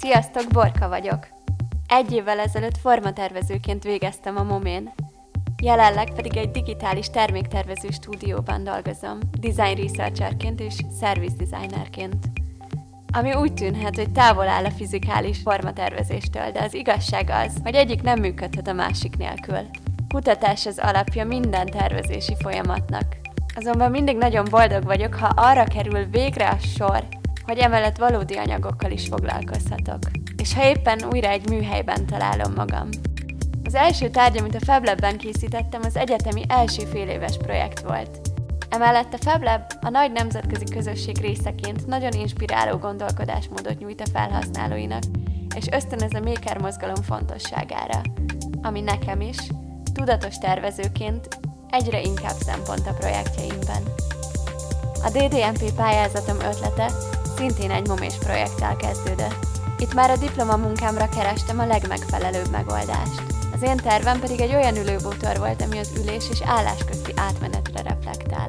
Sziasztok, Borka vagyok. Egy évvel ezelőtt formatervezőként végeztem a Momén. Jelenleg pedig egy digitális terméktervező stúdióban dolgozom, design researcherként és service designerként. Ami úgy tűnhet, hogy távol áll a fizikális formatervezéstől, de az igazság az, hogy egyik nem működhet a másik nélkül. Kutatás az alapja minden tervezési folyamatnak. Azonban mindig nagyon boldog vagyok, ha arra kerül végre a sor, hogy emellett valódi anyagokkal is foglalkozhatok. És ha éppen újra egy műhelyben találom magam. Az első tárgy, amit a FabLab-ben készítettem, az egyetemi első féléves projekt volt. Emellett a FabLab a nagy nemzetközi közösség részeként nagyon inspiráló gondolkodásmódot nyújt a felhasználóinak, és ösztönöz a maker mozgalom fontosságára, ami nekem is, tudatos tervezőként egyre inkább szempont a projektjeimben. A DDMP pályázatom ötlete szintén egy momés projekttel kezdődött. Itt már a diplomamunkámra kerestem a legmegfelelőbb megoldást. Az én tervem pedig egy olyan ülőbútor volt, ami az ülés és állás közti átmenetre reflektál.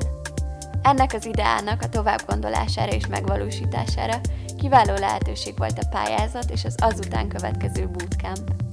Ennek az ideának a továbbgondolására és megvalósítására kiváló lehetőség volt a pályázat és az azután következő bootcamp.